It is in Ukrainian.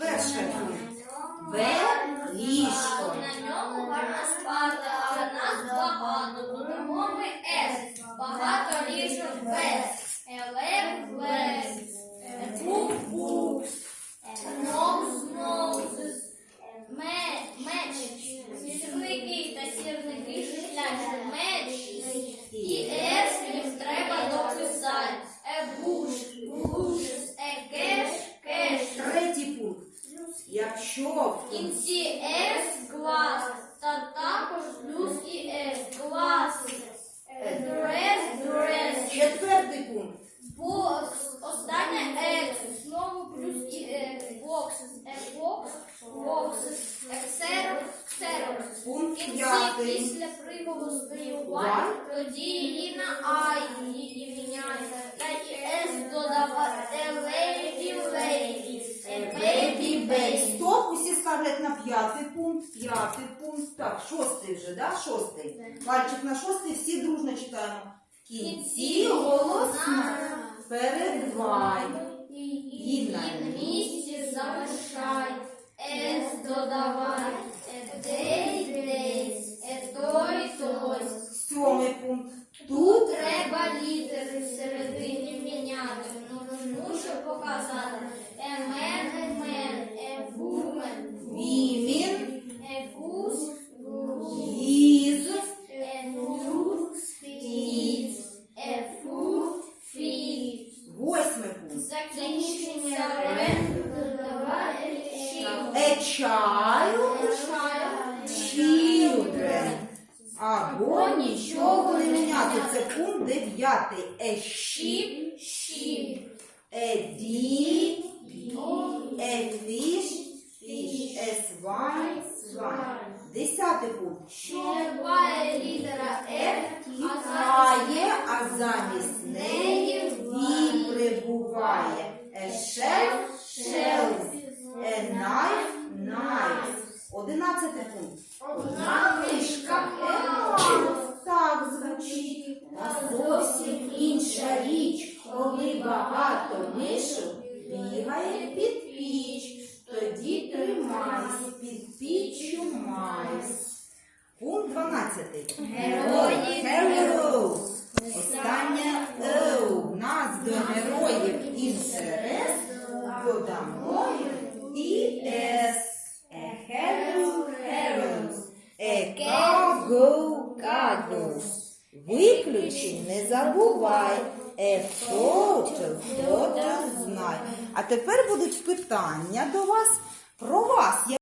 Перше. Б. Ліжко. На ньому гарно спати, В кінці С клас, та також плюс і С клас. Дрес, дрес. четвертий пункт. Бокс. Останнє X. Знову плюс і С. Бокс. Бокс. Бокс. Ексерок. В Пункт п'ятий. після приголосної Вай. Тоді на I її міняється. Та і S додавати. Ставлять на п'ятий пункт, п'ятий пункт. Так, шостий вже, да? Шостий. Пальчик на шостий, всі дружно читаємо. В кінці голосна. Передвай. І Закінчення A child. Children. Або нічого не міняти. Це пункт дев'ятий. A sheep. Шіп. A deer. A fish. Fish. A swine. Swine. Десятий пункт. Буває літера F, Тікає, а замість A shelf. Shelf. A knife. Knife. Одинадцятий пункт. одна мишка Так звучить. А зовсім інша річ, коли багато мишок бігає під піч. Тоді тримайся під піччю майсь. Пункт 12. Герої. Heroes. Останнє «о». В нас до інтерес додамо і ес. Cargo. Виключень не забувай. Photo знай. А тепер будуть питання до вас про вас